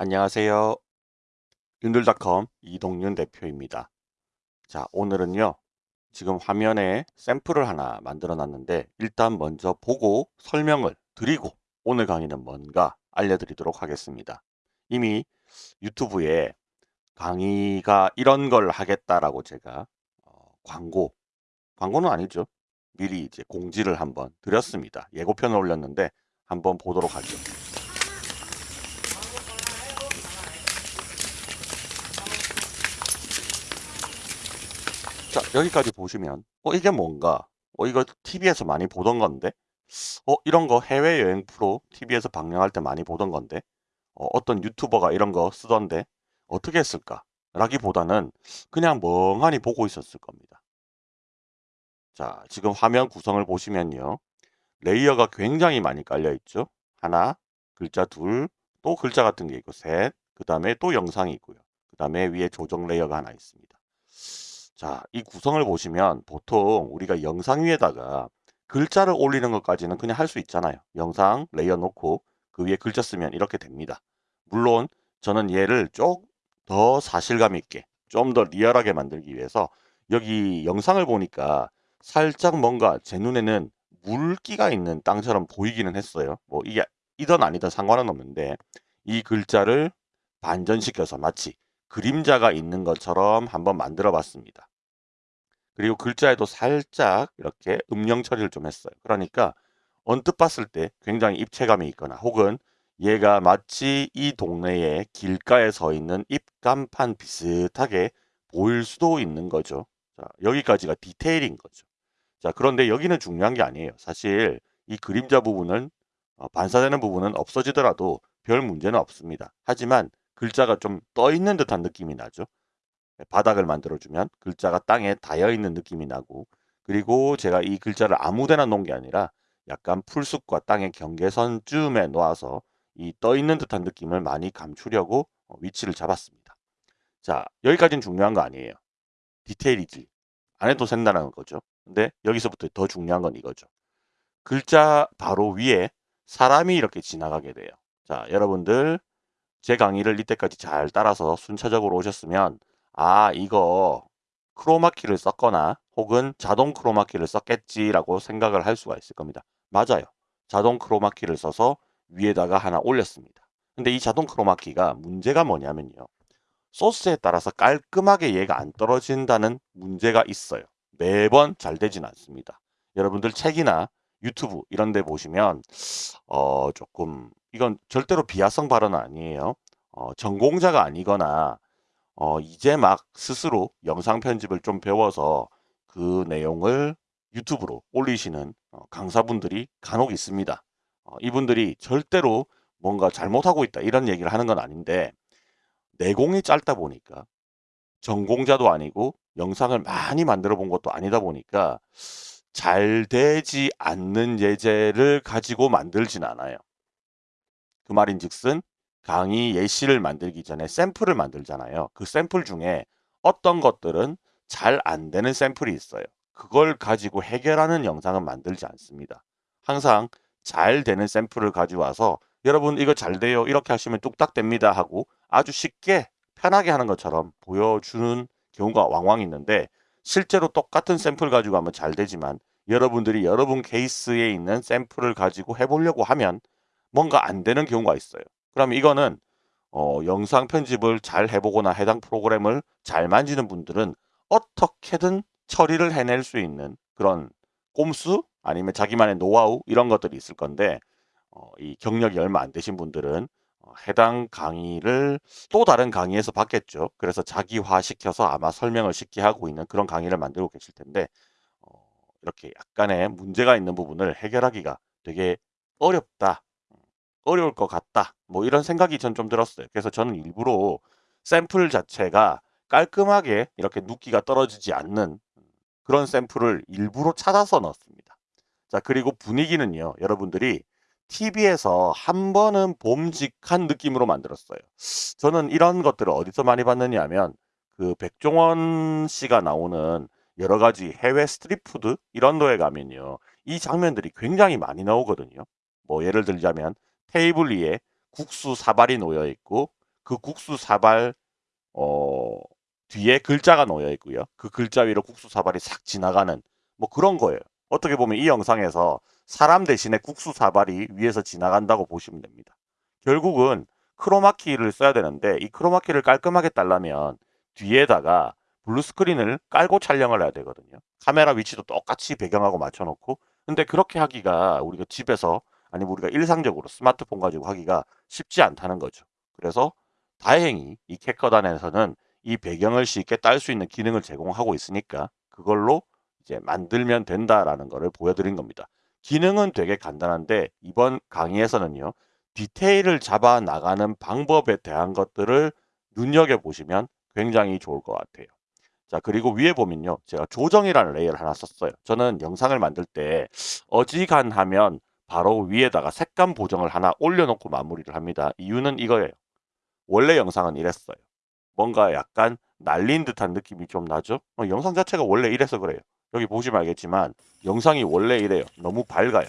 안녕하세요. 윤들닷컴 이동윤 대표입니다. 자, 오늘은요. 지금 화면에 샘플을 하나 만들어 놨는데 일단 먼저 보고 설명을 드리고 오늘 강의는 뭔가 알려드리도록 하겠습니다. 이미 유튜브에 강의가 이런 걸 하겠다라고 제가 어, 광고, 광고는 아니죠. 미리 이제 공지를 한번 드렸습니다. 예고편을 올렸는데 한번 보도록 하죠. 여기까지 보시면 어 이게 뭔가? 어 이거 TV에서 많이 보던 건데? 어 이런 거 해외여행 프로 TV에서 방영할 때 많이 보던 건데? 어 어떤 유튜버가 이런 거 쓰던데? 어떻게 했을까? 라기보다는 그냥 멍하니 보고 있었을 겁니다. 자, 지금 화면 구성을 보시면요. layer가 굉장히 많이 깔려 있죠. 하나, 글자 둘, 또 글자 같은 게 있고 셋, 그 다음에 또 영상이 있고요. 그 다음에 위에 조정 layer가 하나 있습니다. 자, 이 구성을 보시면 보통 우리가 영상 위에다가 글자를 올리는 것까지는 그냥 할 수 있잖아요. 영상 layer 놓고 그 위에 글자 쓰면 이렇게 됩니다. 물론 저는 얘를 좀 더 사실감 있게 좀 더 리얼하게 만들기 위해서 여기 영상을 보니까 살짝 뭔가 제 눈에는 물기가 있는 땅처럼 보이기는 했어요. 뭐 이게 이든 아니든 상관은 없는데 이 글자를 반전시켜서 마치 그림자가 있는 것처럼 한번 만들어 봤습니다. 그리고 글자에도 살짝 이렇게 음영 처리를 좀 했어요. 그러니까 언뜻 봤을 때 굉장히 입체감이 있거나 혹은 얘가 마치 이 동네의 길가에 서 있는 입간판 비슷하게 보일 수도 있는 거죠. 자, 여기까지가 디테일인 거죠. 자, 그런데 여기는 중요한 게 아니에요. 사실 이 그림자 부분은 어, 반사되는 부분은 없어지더라도 별 문제는 없습니다. 하지만 글자가 좀 떠 있는 듯한 느낌이 나죠. 네, 바닥을 만들어주면 글자가 땅에 닿여 있는 느낌이 나고 그리고 제가 이 글자를 아무데나 놓은 게 아니라 약간 풀숲과 땅의 경계선쯤에 놓아서 이 떠 있는 듯한 느낌을 많이 감추려고 어, 위치를 잡았습니다. 자 여기까지는 중요한 거 아니에요. 디테일이지. 안 해도 된다는 거죠. 근데 여기서부터 더 중요한 건 이거죠. 글자 바로 위에 사람이 이렇게 지나가게 돼요. 자 여러분들 제 강의를 이때까지 잘 따라서 순차적으로 오셨으면 아 이거 크로마키를 썼거나 혹은 자동 크로마키를 썼겠지라고 생각을 할 수가 있을 겁니다. 맞아요. 자동 크로마키를 써서 위에다가 하나 올렸습니다. 근데 이 자동 크로마키가 문제가 뭐냐면요. 소스에 따라서 깔끔하게 얘가 안 떨어진다는 문제가 있어요. 매번 잘 되진 않습니다. 여러분들 책이나 유튜브 이런 데 보시면 어 조금 이건 절대로 비하성 발언은 아니에요. 어 전공자가 아니거나 어 이제 막 스스로 영상 편집을 좀 배워서 그 내용을 유튜브로 올리시는 어 강사분들이 간혹 있습니다. 어 이분들이 절대로 뭔가 잘못하고 있다 이런 얘기를 하는 건 아닌데 내공이 짧다 보니까 전공자도 아니고 영상을 많이 만들어 본 것도 아니다 보니까 잘 되지 않는 예제를 가지고 만들진 않아요. 그 말인즉슨 강의 예시를 만들기 전에 샘플을 만들잖아요. 그 샘플 중에 어떤 것들은 잘 안 되는 샘플이 있어요. 그걸 가지고 해결하는 영상은 만들지 않습니다. 항상 잘 되는 샘플을 가져와서 여러분 이거 잘 돼요 이렇게 하시면 뚝딱 됩니다 하고 아주 쉽게 편하게 하는 것처럼 보여주는 경우가 왕왕 있는데 실제로 똑같은 샘플 가지고 하면 잘 되지만 여러분들이 여러분 케이스에 있는 샘플을 가지고 해보려고 하면 뭔가 안 되는 경우가 있어요. 그럼 이거는 어, 영상 편집을 잘 해보거나 해당 프로그램을 잘 만지는 분들은 어떻게든 처리를 해낼 수 있는 그런 꼼수 아니면 자기만의 노하우 이런 것들이 있을 건데 어, 이 경력이 얼마 안 되신 분들은 어, 해당 강의를 또 다른 강의에서 받겠죠. 그래서 자기화 시켜서 아마 설명을 쉽게 하고 있는 그런 강의를 만들고 계실 텐데 어, 이렇게 약간의 문제가 있는 부분을 해결하기가 되게 어렵다. 어려울 것 같다. 뭐 이런 생각이 전 좀 들었어요. 그래서 저는 일부러 샘플 자체가 깔끔하게 이렇게 누끼가 떨어지지 않는 그런 샘플을 일부러 찾아서 넣었습니다. 자 그리고 분위기는요. 여러분들이 TV에서 한 번은 봄직한 느낌으로 만들었어요. 저는 이런 것들을 어디서 많이 봤느냐 하면 그 백종원 씨가 나오는 여러 가지 해외 street food 이런 데에 가면요. 이 장면들이 굉장히 많이 나오거든요. 뭐 예를 들자면 테이블 위에 국수 사발이 놓여 있고 그 국수 사발 어 뒤에 글자가 놓여 있고요. 그 글자 위로 국수 사발이 싹 지나가는 뭐 그런 거예요. 어떻게 보면 이 영상에서 사람 대신에 국수 사발이 위에서 지나간다고 보시면 됩니다. 결국은 크로마키를 써야 되는데 이 크로마키를 깔끔하게 딸려면 뒤에다가 블루스크린을 깔고 촬영을 해야 되거든요. 카메라 위치도 똑같이 배경하고 맞춰놓고 근데 그렇게 하기가 우리가 집에서 아니면 우리가 일상적으로 스마트폰 가지고 하기가 쉽지 않다는 거죠. 그래서 다행히 이 캡컷안에서는 이 배경을 쉽게 딸 수 있는 기능을 제공하고 있으니까 그걸로 이제 만들면 된다라는 것을 보여드린 겁니다. 기능은 되게 간단한데 이번 강의에서는요. 디테일을 잡아 나가는 방법에 대한 것들을 눈여겨보시면 굉장히 좋을 것 같아요. 자 그리고 위에 보면요. 제가 조정이라는 레이어를 하나 썼어요. 저는 영상을 만들 때 어지간하면 바로 위에다가 색감 보정을 하나 올려놓고 마무리를 합니다. 이유는 이거예요. 원래 영상은 이랬어요. 뭔가 약간 날린 듯한 느낌이 좀 나죠? 어, 영상 자체가 원래 이래서 그래요. 여기 보시면 알겠지만 영상이 원래 이래요. 너무 밝아요.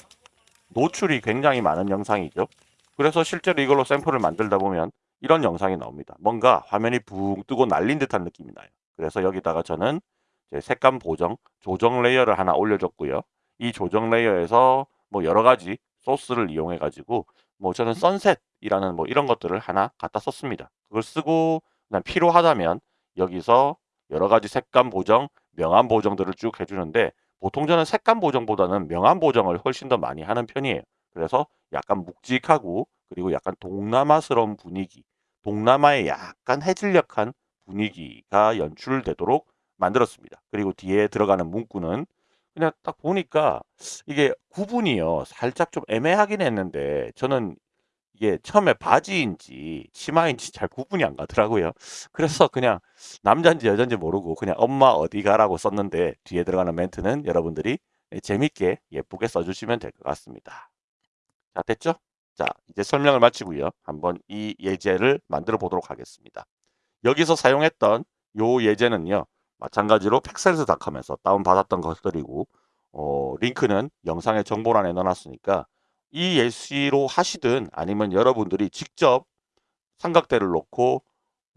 노출이 굉장히 많은 영상이죠. 그래서 실제로 이걸로 샘플을 만들다 보면 이런 영상이 나옵니다. 뭔가 화면이 붕 뜨고 날린 듯한 느낌이 나요. 그래서 여기다가 저는 색감 보정, 조정 layer를 하나 올려줬고요. 이 조정 layer에서 뭐 여러 가지 소스를 이용해 가지고 뭐 저는 sunset이라는 뭐 이런 것들을 하나 갖다 썼습니다. 그걸 쓰고 그냥 필요하다면 여기서 여러 가지 색감 보정, 명암 보정들을 쭉 해주는데 보통 저는 색감 보정보다는 명암 보정을 훨씬 더 많이 하는 편이에요. 그래서 약간 묵직하고 그리고 약간 동남아스러운 분위기, 동남아의 약간 해질녘한 분위기가 연출되도록 만들었습니다. 그리고 뒤에 들어가는 문구는 그냥 딱 보니까 이게 구분이요. 살짝 좀 애매하긴 했는데 저는 이게 처음에 바지인지 치마인지 잘 구분이 안 가더라고요. 그래서 그냥 남자인지 여자인지 모르고 그냥 엄마 어디 가라고 썼는데 뒤에 들어가는 멘트는 여러분들이 재밌게 예쁘게 써주시면 될 것 같습니다. 자 됐죠? 자 이제 설명을 마치고요. 한번 이 예제를 만들어 보도록 하겠습니다. 여기서 사용했던 요 예제는요. 마찬가지로 팩셀스닷컴에서 다운받았던 것들이고 어, 링크는 영상의 정보란에 넣어놨으니까 이 예시로 하시든 아니면 여러분들이 직접 삼각대를 놓고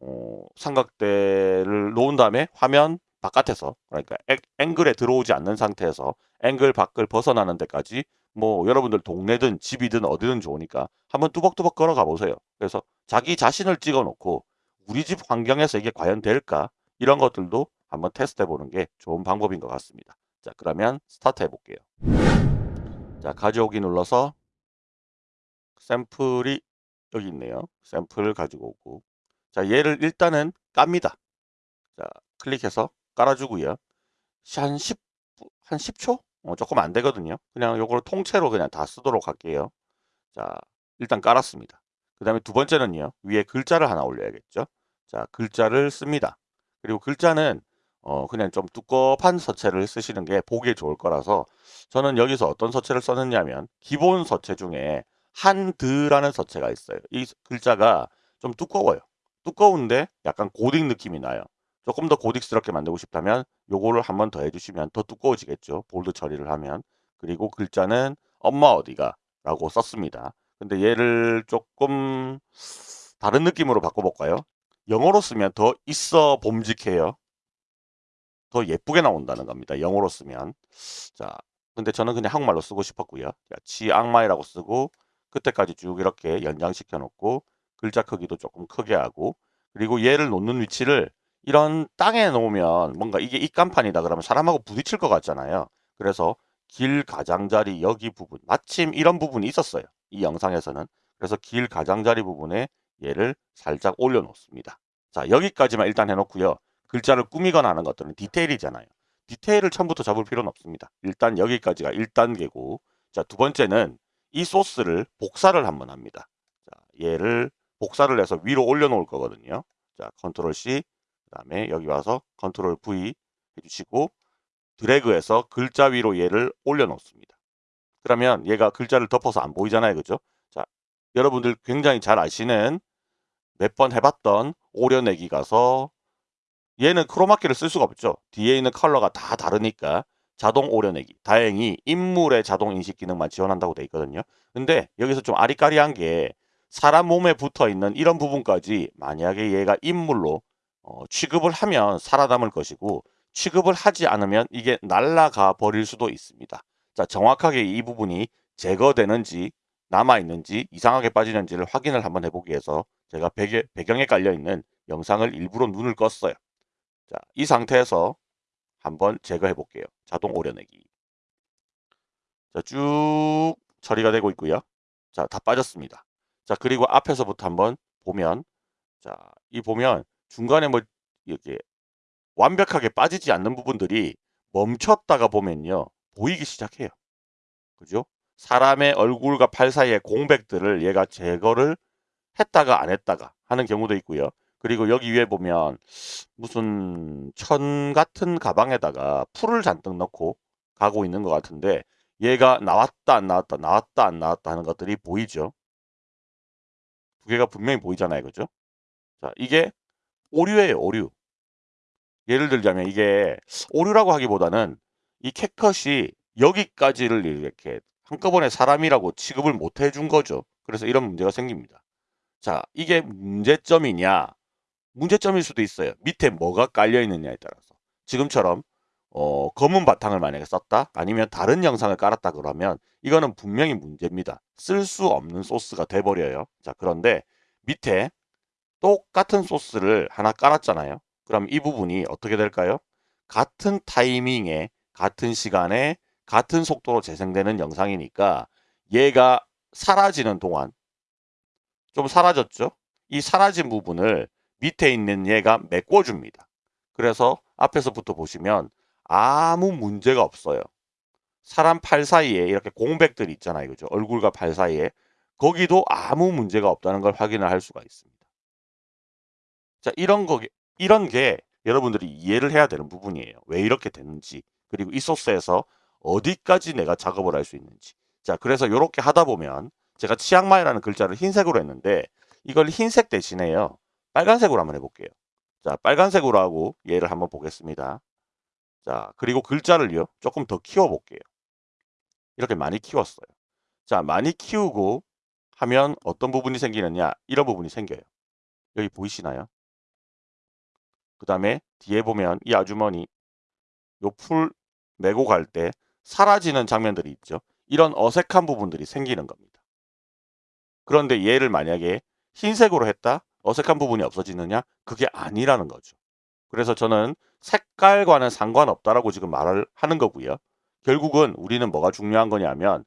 어, 삼각대를 놓은 다음에 화면 바깥에서 그러니까 앵글에 들어오지 않는 상태에서 앵글 밖을 벗어나는 데까지 뭐 여러분들 동네든 집이든 어디든 좋으니까 한번 뚜벅뚜벅 걸어가 보세요. 그래서 자기 자신을 찍어 놓고 우리 집 환경에서 이게 과연 될까? 이런 것들도 한번 테스트 해보는 게 좋은 방법인 것 같습니다. 자 그러면 스타트 해볼게요. 자 가져오기 눌러서 샘플이 여기 있네요. 샘플 가지고 오고 자 얘를 일단은 깝니다. 자 클릭해서 깔아주고요. 한 10, 한 10초? 어, 조금 안 되거든요. 그냥 요걸 통째로 그냥 다 쓰도록 할게요. 자 일단 깔았습니다. 그 다음에 두 번째는요. 위에 글자를 하나 올려야겠죠. 자 글자를 씁니다. 그리고 글자는 어 그냥 좀 두꺼운 서체를 쓰시는 게 보기에 좋을 거라서 저는 여기서 어떤 서체를 썼느냐면 기본 서체 중에 한드라는 서체가 있어요. 이 글자가 좀 두꺼워요. 두꺼운데 약간 고딕 느낌이 나요. 조금 더 고딕스럽게 만들고 싶다면 요거를 한 번 더 해주시면 더 두꺼워지겠죠. 볼드 처리를 하면. 그리고 글자는 엄마 어디가 라고 썼습니다. 근데 얘를 조금 다른 느낌으로 바꿔볼까요? 영어로 쓰면 더 있어 봄직해요. 더 예쁘게 나온다는 겁니다. 영어로 쓰면. 자, 근데 저는 그냥 한국말로 쓰고 싶었고요. 자, 지악마이라고 쓰고 그때까지 쭉 이렇게 연장시켜 놓고 글자 크기도 조금 크게 하고 그리고 얘를 놓는 위치를 이런 땅에 놓으면 뭔가 이게 입간판이다 그러면 사람하고 부딪힐 것 같잖아요. 그래서 길 가장자리 여기 부분 마침 이런 부분이 있었어요. 이 영상에서는 그래서 길 가장자리 부분에 얘를 살짝 올려 놓습니다. 자 여기까지만 일단 해놓고요. 글자를 꾸미거나 하는 것들은 디테일이잖아요. 디테일을 처음부터 잡을 필요는 없습니다. 일단 여기까지가 1단계고 자 두 번째는 이 소스를 복사를 한번 합니다. 자, 얘를 복사를 해서 위로 올려놓을 거거든요. 자, control C, 그 다음에 여기 와서 control V 해주시고 드래그해서 글자 위로 얘를 올려놓습니다. 그러면 얘가 글자를 덮어서 안 보이잖아요. 그죠? 자, 여러분들 굉장히 잘 아시는 몇 번 해봤던 오려내기 가서 얘는 크로마키를 쓸 수가 없죠. 뒤에 있는 컬러가 다 다르니까 자동 오려내기. 다행히 인물의 자동 인식 기능만 지원한다고 돼 있거든요. 근데 여기서 좀 아리까리한 게 사람 몸에 붙어 있는 이런 부분까지 만약에 얘가 인물로 어, 취급을 하면 살아남을 것이고 취급을 하지 않으면 이게 날아가 버릴 수도 있습니다. 자, 정확하게 이 부분이 제거되는지 남아있는지 이상하게 빠지는지를 확인을 한번 해보기 위해서 제가 배경, 배경에 깔려있는 영상을 일부러 눈을 껐어요. 자, 이 상태에서 한번 제거해 볼게요. 자동 오려내기. 자, 쭉 처리가 되고 있고요. 자, 다 빠졌습니다. 자, 그리고 앞에서부터 한번 보면 자, 이 보면 중간에 뭐 이렇게 완벽하게 빠지지 않는 부분들이 멈췄다가 보면요. 보이기 시작해요. 그죠? 사람의 얼굴과 팔 사이의 공백들을 얘가 제거를 했다가 안 했다가 하는 경우도 있고요. 그리고 여기 위에 보면 무슨 천 같은 가방에다가 풀을 잔뜩 넣고 가고 있는 것 같은데 얘가 나왔다 안 나왔다 나왔다 안 나왔다 하는 것들이 보이죠. 두 개가 분명히 보이잖아요. 그죠? 자, 이게 오류예요. 오류. 예를 들자면 이게 오류라고 하기보다는 이 캣컷이 여기까지를 이렇게 한꺼번에 사람이라고 취급을 못 해준 거죠. 그래서 이런 문제가 생깁니다. 자, 이게 문제점이냐? 문제점일 수도 있어요. 밑에 뭐가 깔려 있느냐에 따라서. 지금처럼 어, 검은 바탕을 만약에 썼다 아니면 다른 영상을 깔았다 그러면 이거는 분명히 문제입니다. 쓸 수 없는 소스가 돼버려요. 자 그런데 밑에 똑같은 소스를 하나 깔았잖아요. 그럼 이 부분이 어떻게 될까요? 같은 타이밍에 같은 시간에 같은 속도로 재생되는 영상이니까 얘가 사라지는 동안 좀 사라졌죠? 이 사라진 부분을 밑에 있는 얘가 메꿔줍니다. 그래서 앞에서부터 보시면 아무 문제가 없어요. 사람 팔 사이에 이렇게 공백들이 있잖아요. 그죠? 얼굴과 팔 사이에. 거기도 아무 문제가 없다는 걸 확인을 할 수가 있습니다. 자, 이런 거, 이런 게 여러분들이 이해를 해야 되는 부분이에요. 왜 이렇게 됐는지. 그리고 이 소스에서 어디까지 내가 작업을 할 수 있는지. 자, 그래서 이렇게 하다 보면 제가 치앙마이라는 글자를 흰색으로 했는데 이걸 흰색 대신에요. 빨간색으로 한번 해볼게요. 자, 빨간색으로 하고 얘를 한번 보겠습니다. 자, 그리고 글자를요. 조금 더 키워볼게요. 이렇게 많이 키웠어요. 자, 많이 키우고 하면 어떤 부분이 생기느냐? 이런 부분이 생겨요. 여기 보이시나요? 그 다음에 뒤에 보면 이 아주머니 요 풀 메고 갈 때 사라지는 장면들이 있죠. 이런 어색한 부분들이 생기는 겁니다. 그런데 얘를 만약에 흰색으로 했다? 어색한 부분이 없어지느냐? 그게 아니라는 거죠. 그래서 저는 색깔과는 상관없다라고 지금 말을 하는 거고요. 결국은 우리는 뭐가 중요한 거냐면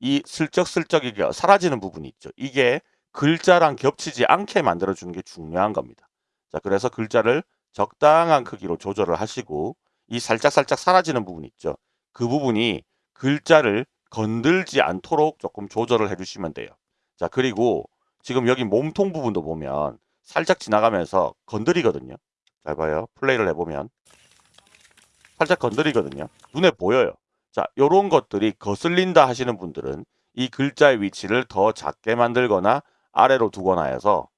이 슬쩍슬쩍 이게 사라지는 부분이 있죠. 이게 글자랑 겹치지 않게 만들어주는 게 중요한 겁니다. 자, 그래서 글자를 적당한 크기로 조절을 하시고 이 살짝살짝 사라지는 부분 있죠. 그 부분이 글자를 건들지 않도록 조금 조절을 해주시면 돼요. 자, 그리고 지금 여기 몸통 부분도 보면 살짝 지나가면서 건드리거든요. 잘 봐요. 플레이를 해보면 살짝 건드리거든요. 눈에 보여요. 자, 요런 것들이 거슬린다 하시는 분들은 이 글자의 위치를 더 작게 만들거나 아래로 두거나 해서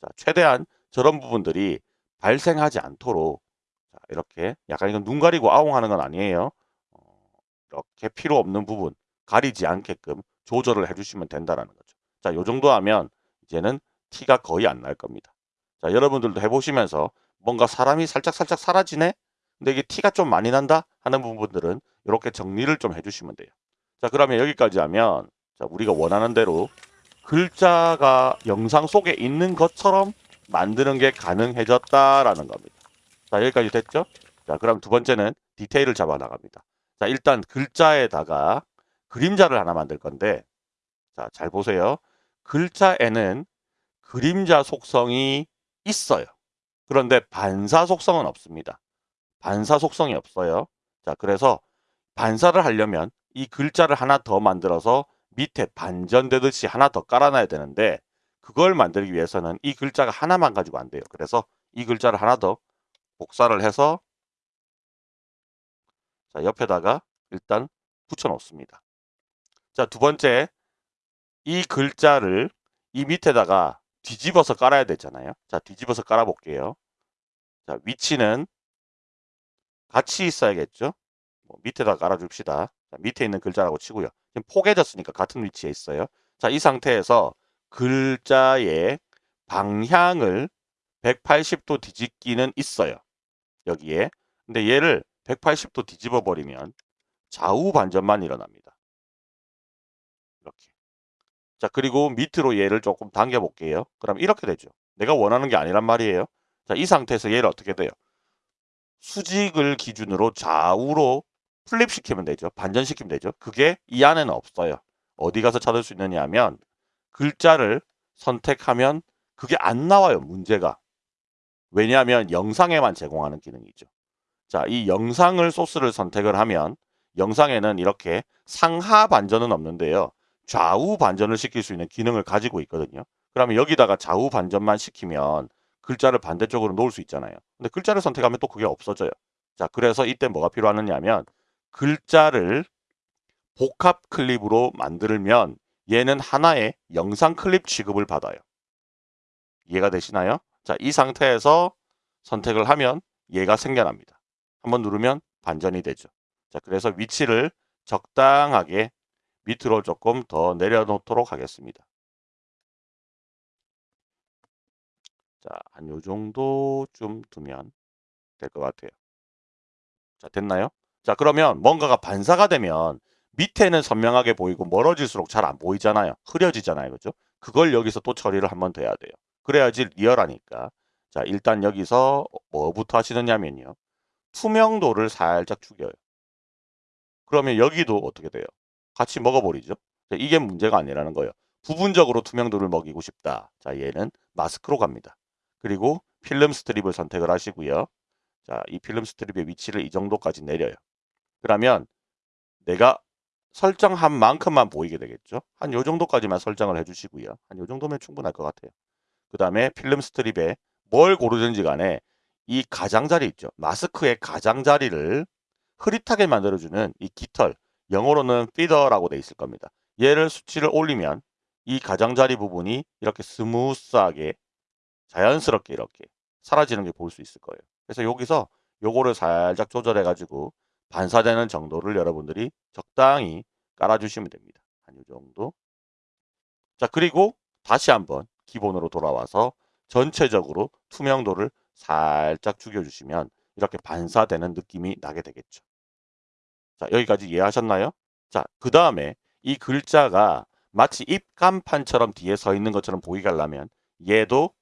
자, 최대한 저런 부분들이 발생하지 않도록 자, 이렇게 약간 이건 눈 가리고 아웅하는 건 아니에요. 어, 이렇게 필요 없는 부분 가리지 않게끔 조절을 해주시면 된다는 거죠. 자, 요 정도 하면 이제는 티가 거의 안 날 겁니다. 자, 여러분들도 해보시면서 뭔가 사람이 살짝 살짝 사라지네? 근데 이게 티가 좀 많이 난다? 하는 부분들은 이렇게 정리를 좀 해주시면 돼요. 자, 그러면 여기까지 하면 자, 우리가 원하는 대로 글자가 영상 속에 있는 것처럼 만드는 게 가능해졌다라는 겁니다. 자, 여기까지 됐죠? 자, 그럼 두 번째는 디테일을 잡아 나갑니다. 자, 일단 글자에다가 그림자를 하나 만들 건데 자, 잘 보세요. 글자에는 그림자 속성이 있어요. 그런데 반사 속성은 없습니다. 반사 속성이 없어요. 자, 그래서 반사를 하려면 이 글자를 하나 더 만들어서 밑에 반전되듯이 하나 더 깔아놔야 되는데 그걸 만들기 위해서는 이 글자가 하나만 가지고 안 돼요. 그래서 이 글자를 하나 더 복사를 해서 자, 옆에다가 일단 붙여 놓습니다. 자, 두 번째 이 글자를 이 밑에다가 뒤집어서 깔아야 되잖아요. 자, 뒤집어서 깔아 볼게요. 자, 위치는 같이 있어야겠죠. 뭐 밑에다 깔아줍시다. 자, 밑에 있는 글자라고 치고요. 지금 포개졌으니까 같은 위치에 있어요. 자, 이 상태에서 글자의 방향을 180도 뒤집기는 있어요. 여기에. 근데 얘를 180도 뒤집어 버리면 좌우 반전만 일어납니다. 자, 그리고 밑으로 얘를 조금 당겨 볼게요. 그럼 이렇게 되죠. 내가 원하는 게 아니란 말이에요. 자, 이 상태에서 얘를 어떻게 돼요? 수직을 기준으로 좌우로 플립시키면 되죠. 반전시키면 되죠. 그게 이 안에는 없어요. 어디 가서 찾을 수 있느냐 하면 글자를 선택하면 그게 안 나와요. 문제가. 왜냐하면 영상에만 제공하는 기능이죠. 자, 이 영상을 소스를 선택을 하면 영상에는 이렇게 상하 반전은 없는데요. 좌우 반전을 시킬 수 있는 기능을 가지고 있거든요. 그러면 여기다가 좌우 반전만 시키면 글자를 반대쪽으로 놓을 수 있잖아요. 근데 글자를 선택하면 또 그게 없어져요. 자, 그래서 이때 뭐가 필요하느냐 하면 글자를 복합 클립으로 만들면 얘는 하나의 영상 클립 취급을 받아요. 이해가 되시나요? 자, 이 상태에서 선택을 하면 얘가 생겨납니다. 한번 누르면 반전이 되죠. 자, 그래서 위치를 적당하게 밑으로 조금 더 내려놓도록 하겠습니다. 자, 한 요 정도쯤 두면 될 것 같아요. 자, 됐나요? 자, 그러면 뭔가가 반사가 되면 밑에는 선명하게 보이고 멀어질수록 잘 안 보이잖아요. 흐려지잖아요. 그죠? 그걸 여기서 또 처리를 한번 더 해야 돼요. 그래야지 리얼하니까. 자, 일단 여기서 뭐부터 하시느냐면요. 투명도를 살짝 죽여요. 그러면 여기도 어떻게 돼요? 같이 먹어버리죠. 이게 문제가 아니라는 거예요. 부분적으로 투명도를 먹이고 싶다. 자, 얘는 마스크로 갑니다. 그리고 film strip을 선택을 하시고요. 자, 이 film strip의 위치를 이 정도까지 내려요. 그러면 내가 설정한 만큼만 보이게 되겠죠. 한 요 정도까지만 설정을 해주시고요. 한 요 정도면 충분할 것 같아요. 그 다음에 film strip에 뭘 고르든지 간에 이 가장자리 있죠. 마스크의 가장자리를 흐릿하게 만들어주는 이 깃털, 영어로는 feather라고 돼 있을 겁니다. 얘를 수치를 올리면 이 가장자리 부분이 이렇게 스무스하게 자연스럽게 이렇게 사라지는 게 볼 수 있을 거예요. 그래서 여기서 요거를 살짝 조절해 가지고 반사되는 정도를 여러분들이 적당히 깔아주시면 됩니다. 한 이 정도. 자 그리고 다시 한번 기본으로 돌아와서 전체적으로 투명도를 살짝 죽여주시면 이렇게 반사되는 느낌이 나게 되겠죠. 자 여기까지 이해하셨나요? 자 그 다음에 이 글자가 마치 입간판처럼 뒤에 서 있는 것처럼 보이게 하려면 얘도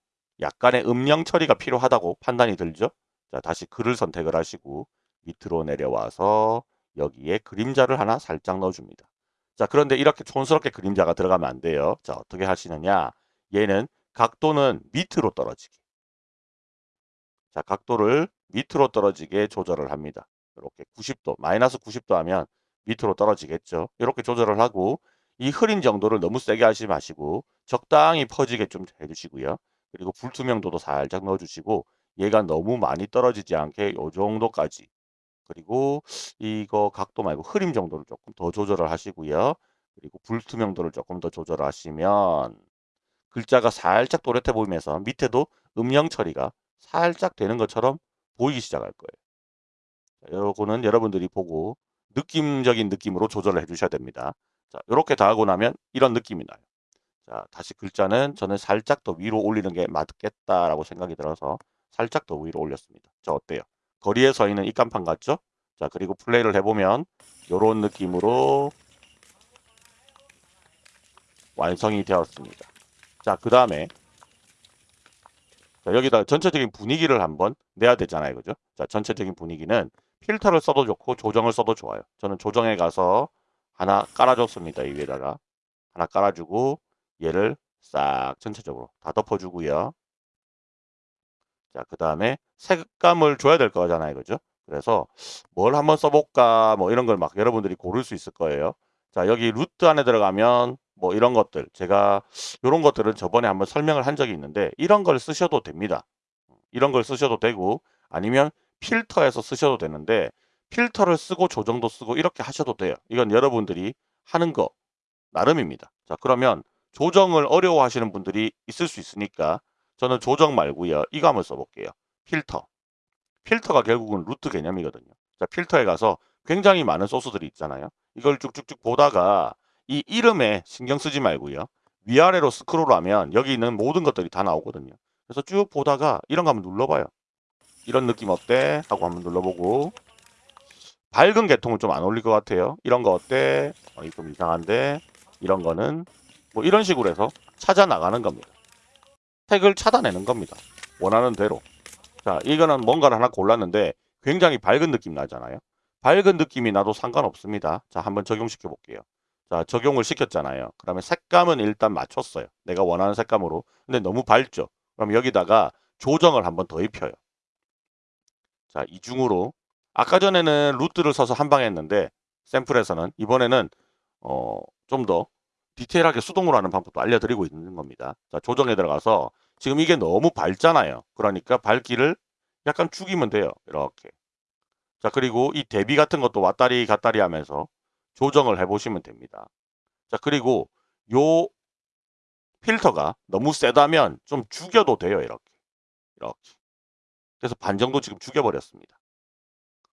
약간의 음영 처리가 필요하다고 판단이 들죠. 자 다시 글을 선택을 하시고 밑으로 내려와서 여기에 그림자를 하나 살짝 넣어줍니다. 자 그런데 이렇게 촌스럽게 그림자가 들어가면 안 돼요. 자 어떻게 하시느냐 얘는 각도는 밑으로 떨어지게 자 각도를 밑으로 떨어지게 조절을 합니다. 이렇게 90도 마이너스 90도 하면 밑으로 떨어지겠죠. 이렇게 조절을 하고 이 흐린 정도를 너무 세게 하지 마시고 적당히 퍼지게 좀 해주시고요. 그리고 불투명도도 살짝 넣어주시고 얘가 너무 많이 떨어지지 않게 요 정도까지 그리고 이거 각도 말고 흐림 정도를 조금 더 조절을 하시고요. 그리고 불투명도를 조금 더 조절하시면 글자가 살짝 또렷해 보이면서 밑에도 음영 처리가 살짝 되는 것처럼 보이기 시작할 거예요. 요거는 여러분들이 보고 느낌적인 느낌으로 조절을 해주셔야 됩니다. 자, 이렇게 다 하고 나면 이런 느낌이 나요. 자, 다시 글자는 저는 살짝 더 위로 올리는 게 맞겠다라고 생각이 들어서 살짝 더 위로 올렸습니다. 자, 어때요? 거리에 서 있는 입간판 같죠? 자, 그리고 플레이를 해보면 이런 느낌으로 완성이 되었습니다. 자, 그 다음에 여기다 전체적인 분위기를 한번 내야 되잖아요. 그죠? 자, 전체적인 분위기는 필터를 써도 좋고 조정을 써도 좋아요. 저는 조정에 가서 하나 깔아줬습니다. 이 위에다가 하나 깔아주고 얘를 싹 전체적으로 다 덮어주고요. 자, 그 다음에 색감을 줘야 될 거잖아요. 그죠? 그래서 뭘 한번 써볼까 뭐 이런 걸 막 여러분들이 고를 수 있을 거예요. 자, 여기 루트 안에 들어가면 뭐 이런 것들 제가 이런 것들은 저번에 한번 설명을 한 적이 있는데 이런 걸 쓰셔도 됩니다. 이런 걸 쓰셔도 되고 아니면 필터에서 쓰셔도 되는데 필터를 쓰고 조정도 쓰고 이렇게 하셔도 돼요. 이건 여러분들이 하는 거 나름입니다. 자 그러면 조정을 어려워하시는 분들이 있을 수 있으니까 저는 조정 말고요. 이거 한번 써볼게요. 필터. 필터가 결국은 루트 개념이거든요. 자 필터에 가서 굉장히 많은 소스들이 있잖아요. 이걸 쭉쭉쭉 보다가 이 이름에 신경 쓰지 말고요. 위아래로 스크롤하면 여기 있는 모든 것들이 다 나오거든요. 그래서 쭉 보다가 이런 거 한번 눌러봐요. 이런 느낌 어때? 하고 한번 눌러보고 밝은 계통은 좀 안 어울릴 것 같아요. 이런 거 어때? 어, 좀 이상한데 이런 거는 뭐 이런 식으로 해서 찾아 나가는 겁니다. 택을 찾아내는 겁니다. 원하는 대로. 자, 이거는 뭔가를 하나 골랐는데 굉장히 밝은 느낌 나잖아요. 밝은 느낌이 나도 상관없습니다. 자, 한번 적용시켜 볼게요. 자, 적용을 시켰잖아요. 그러면 색감은 일단 맞췄어요. 내가 원하는 색감으로. 근데 너무 밝죠? 그럼 여기다가 조정을 한번 더 입혀요. 자, 이중으로. 아까 전에는 루트를 써서 한방 했는데 샘플에서는 이번에는 어, 좀 더 디테일하게 수동으로 하는 방법도 알려드리고 있는 겁니다. 자, 조정에 들어가서 지금 이게 너무 밝잖아요. 그러니까 밝기를 약간 죽이면 돼요. 이렇게. 자, 그리고 이 대비 같은 것도 왔다리 갔다리 하면서 조정을 해보시면 됩니다. 자, 그리고 요 필터가 너무 세다면 좀 죽여도 돼요. 이렇게. 이렇게. 그래서 반 정도 지금 죽여버렸습니다.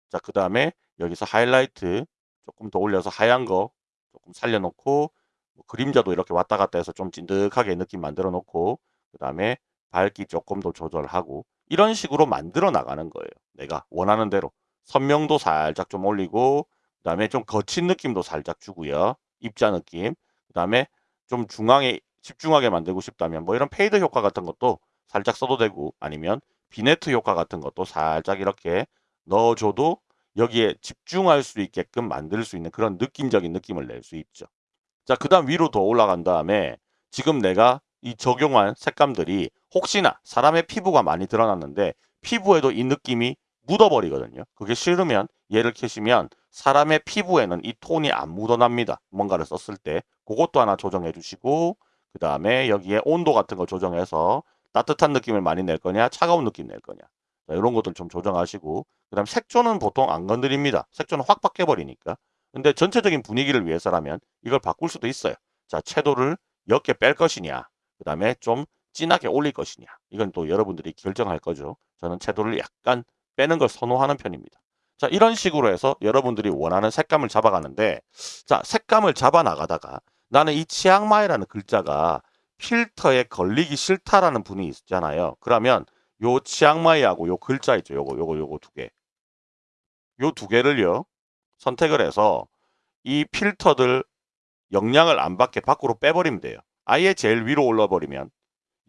자, 그 다음에 여기서 하이라이트 조금 더 올려서 하얀 거 조금 살려놓고 뭐 그림자도 이렇게 왔다 갔다 해서 좀 찐득하게 느낌 만들어 놓고 그 다음에 밝기 조금 더 조절하고 이런 식으로 만들어 나가는 거예요. 내가 원하는 대로 선명도 살짝 좀 올리고 그 다음에 좀 거친 느낌도 살짝 주고요. 입자 느낌 그 다음에 좀 중앙에 집중하게 만들고 싶다면 뭐 이런 fade 효과 같은 것도 살짝 써도 되고 아니면 vignette 효과 같은 것도 살짝 이렇게 넣어줘도 여기에 집중할 수 있게끔 만들 수 있는 그런 느낌적인 느낌을 낼 수 있죠. 자, 그 다음 위로 더 올라간 다음에 지금 내가 이 적용한 색감들이 혹시나 사람의 피부가 많이 드러났는데 피부에도 이 느낌이 묻어버리거든요. 그게 싫으면 얘를 켜시면 사람의 피부에는 이 톤이 안 묻어납니다. 뭔가를 썼을 때 그것도 하나 조정해 주시고 그 다음에 여기에 온도 같은 거 조정해서 따뜻한 느낌을 많이 낼 거냐 차가운 느낌 낼 거냐 자, 이런 것들 좀 조정하시고 그 다음 색조는 보통 안 건드립니다. 색조는 확 바뀌어버리니까 근데 전체적인 분위기를 위해서라면 이걸 바꿀 수도 있어요. 자 채도를 옅게 뺄 것이냐 그 다음에 좀 진하게 올릴 것이냐 이건 또 여러분들이 결정할 거죠. 저는 채도를 약간 빼는 걸 선호하는 편입니다. 자 이런 식으로 해서 여러분들이 원하는 색감을 잡아가는데 자 색감을 잡아 나가다가 나는 이 치앙마이라는 글자가 필터에 걸리기 싫다라는 분이 있잖아요. 그러면 요 치앙마이하고 요 글자 있죠. 요거 요거 요거 두 개. 요 두 개를요. 선택을 해서 이 필터들 영향을 안 받게 밖으로 빼버리면 돼요. 아예 제일 위로 올라버리면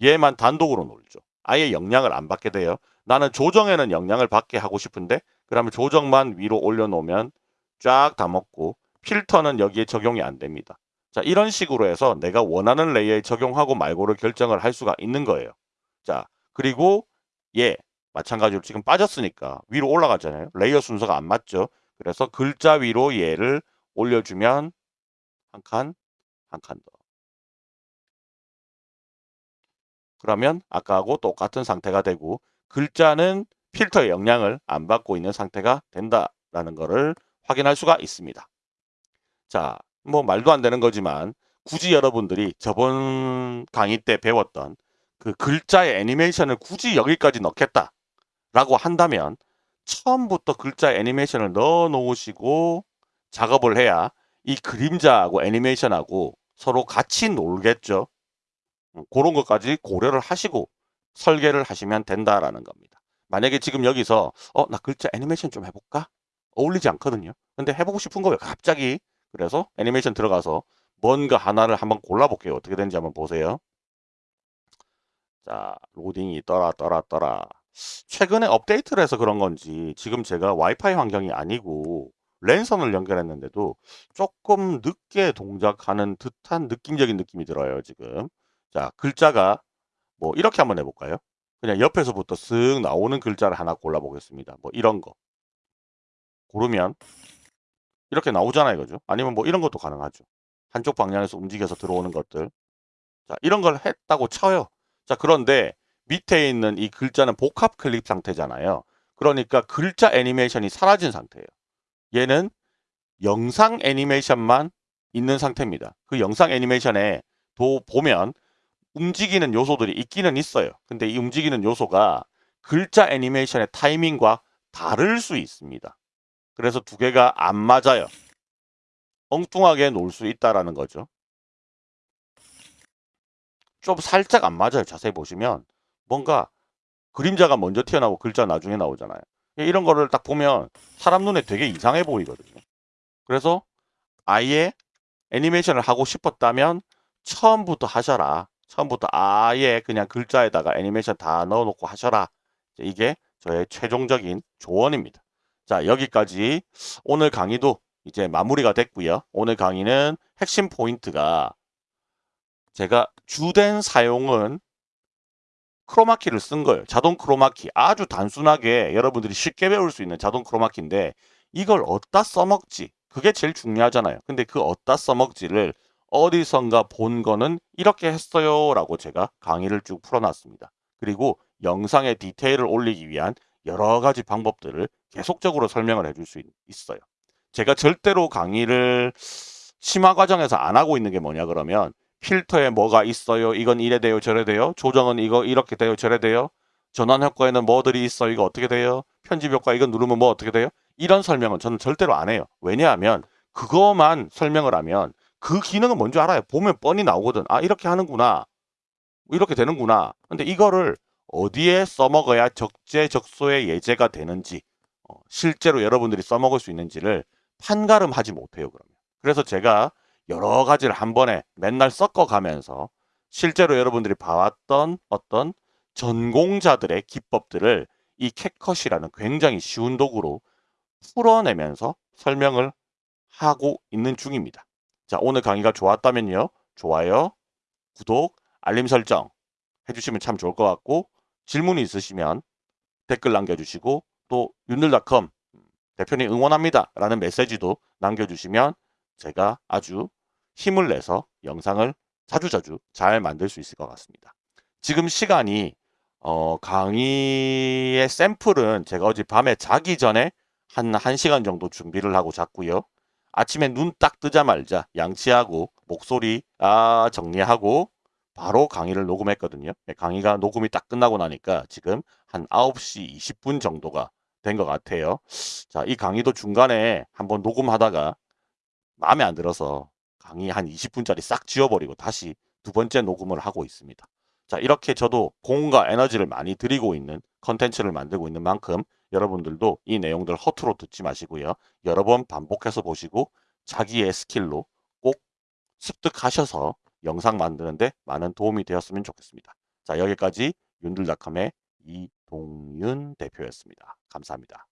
얘만 단독으로 놀죠. 아예 영향을 안 받게 돼요. 나는 조정에는 영향을 받게 하고 싶은데 그러면 조정만 위로 올려놓으면 쫙 다 먹고 필터는 여기에 적용이 안 됩니다. 자 이런 식으로 해서 내가 원하는 layer에 적용하고 말고를 결정을 할 수가 있는 거예요. 자 그리고 얘 마찬가지로 지금 빠졌으니까 위로 올라가잖아요. layer 순서가 안 맞죠. 그래서 글자 위로 얘를 올려주면 한 칸, 한 칸 더. 그러면 아까하고 똑같은 상태가 되고 글자는 필터의 영향을 안 받고 있는 상태가 된다라는 것을 확인할 수가 있습니다. 자, 뭐 말도 안 되는 거지만 굳이 여러분들이 저번 강의 때 배웠던 그 글자의 애니메이션을 굳이 여기까지 넣겠다 라고 한다면 처음부터 글자 애니메이션을 넣어 놓으시고 작업을 해야 이 그림자하고 애니메이션하고 서로 같이 놀겠죠. 음, 그런 것까지 고려를 하시고 설계를 하시면 된다라는 겁니다. 만약에 지금 여기서 어 나 글자 애니메이션 좀 해볼까? 어울리지 않거든요. 근데 해보고 싶은 거예요. 갑자기 그래서 애니메이션 들어가서 뭔가 하나를 한번 골라볼게요. 어떻게 되는지 한번 보세요. 자, 로딩이 떠라 떠라 떠라. 최근에 업데이트를 해서 그런 건지 지금 제가 와이파이 환경이 아니고 랜선을 연결했는데도 조금 늦게 동작하는 듯한 느낌적인 느낌이 들어요. 지금. 자, 글자가 뭐 이렇게 한번 해볼까요? 그냥 옆에서부터 쓱 나오는 글자를 하나 골라보겠습니다. 뭐 이런 거. 고르면 이렇게 나오잖아요. 그죠? 아니면 뭐 이런 것도 가능하죠. 한쪽 방향에서 움직여서 들어오는 것들. 자, 이런 걸 했다고 쳐요. 자, 그런데 밑에 있는 이 글자는 복합 클립 상태잖아요. 그러니까 글자 애니메이션이 사라진 상태예요. 얘는 영상 애니메이션만 있는 상태입니다. 그 영상 애니메이션에 도 보면 움직이는 요소들이 있기는 있어요. 근데 이 움직이는 요소가 글자 애니메이션의 타이밍과 다를 수 있습니다. 그래서 두 개가 안 맞아요. 엉뚱하게 놀 수 있다라는 거죠. 좀 살짝 안 맞아요. 자세히 보시면 뭔가 그림자가 먼저 튀어나오고 글자 나중에 나오잖아요. 이런 거를 딱 보면 사람 눈에 되게 이상해 보이거든요. 그래서 아예 애니메이션을 하고 싶었다면 처음부터 하셔라. 처음부터 아예 그냥 글자에다가 애니메이션 다 넣어놓고 하셔라. 이게 저의 최종적인 조언입니다. 자 여기까지 오늘 강의도 이제 마무리가 됐고요. 오늘 강의는 핵심 포인트가 제가 주된 사용은 크로마키를 쓴 거예요. 자동 크로마키. 아주 단순하게 여러분들이 쉽게 배울 수 있는 자동 크로마키인데 이걸 어디다 써먹지? 그게 제일 중요하잖아요. 근데 그 어디다 써먹지를 어디선가 본 거는 이렇게 했어요 라고 제가 강의를 쭉 풀어놨습니다. 그리고 영상의 디테일을 올리기 위한 여러 가지 방법들을 계속적으로 설명을 해줄 수 있어요. 제가 절대로 강의를 심화 과정에서 안 하고 있는 게 뭐냐 그러면 필터에 뭐가 있어요. 이건 이래 돼요. 저래 돼요. 조정은 이거 이렇게 돼요. 저래 돼요. 전환 효과에는 뭐들이 있어. 이거 어떻게 돼요. 편집 효과 이건 누르면 뭐 어떻게 돼요. 이런 설명은 저는 절대로 안 해요. 왜냐하면 그거만 설명을 하면 그 기능은 뭔지 알아요. 보면 뻔히 나오거든. 아 이렇게 하는구나. 이렇게 되는구나. 근데 이거를 어디에 써먹어야 적재적소에 예제가 되는지 어, 실제로 여러분들이 써먹을 수 있는지를 판가름하지 못해요. 그러면. 그래서 제가 여러 가지를 한 번에 맨날 섞어가면서 실제로 여러분들이 봐왔던 어떤 전공자들의 기법들을 이 캣컷이라는 굉장히 쉬운 도구로 풀어내면서 설명을 하고 있는 중입니다. 자, 오늘 강의가 좋았다면요. 좋아요, 구독, 알림 설정 해주시면 참 좋을 것 같고 질문이 있으시면 댓글 남겨주시고 또 윤들닷컴 대표님 응원합니다 라는 메시지도 남겨주시면 제가 아주 힘을 내서 영상을 자주자주 잘 만들 수 있을 것 같습니다. 지금 시간이 어, 강의의 샘플은 제가 어제 밤에 자기 전에 한 1시간 정도 준비를 하고 잤고요. 아침에 눈 딱 뜨자마자 양치하고 목소리 아 정리하고 바로 강의를 녹음했거든요. 네, 강의가 녹음이 딱 끝나고 나니까 지금 한 9시 20분 정도가 된 것 같아요. 자, 이 강의도 중간에 한번 녹음하다가 마음에 안 들어서 강의 한 20분짜리 싹 지워버리고 다시 두 번째 녹음을 하고 있습니다. 자 이렇게 저도 공과 에너지를 많이 들이고 있는 컨텐츠를 만들고 있는 만큼 여러분들도 이 내용들 허투루 듣지 마시고요. 여러 번 반복해서 보시고 자기의 스킬로 꼭 습득하셔서 영상 만드는데 많은 도움이 되었으면 좋겠습니다. 자 여기까지 윤들닷컴의 이동윤 대표였습니다. 감사합니다.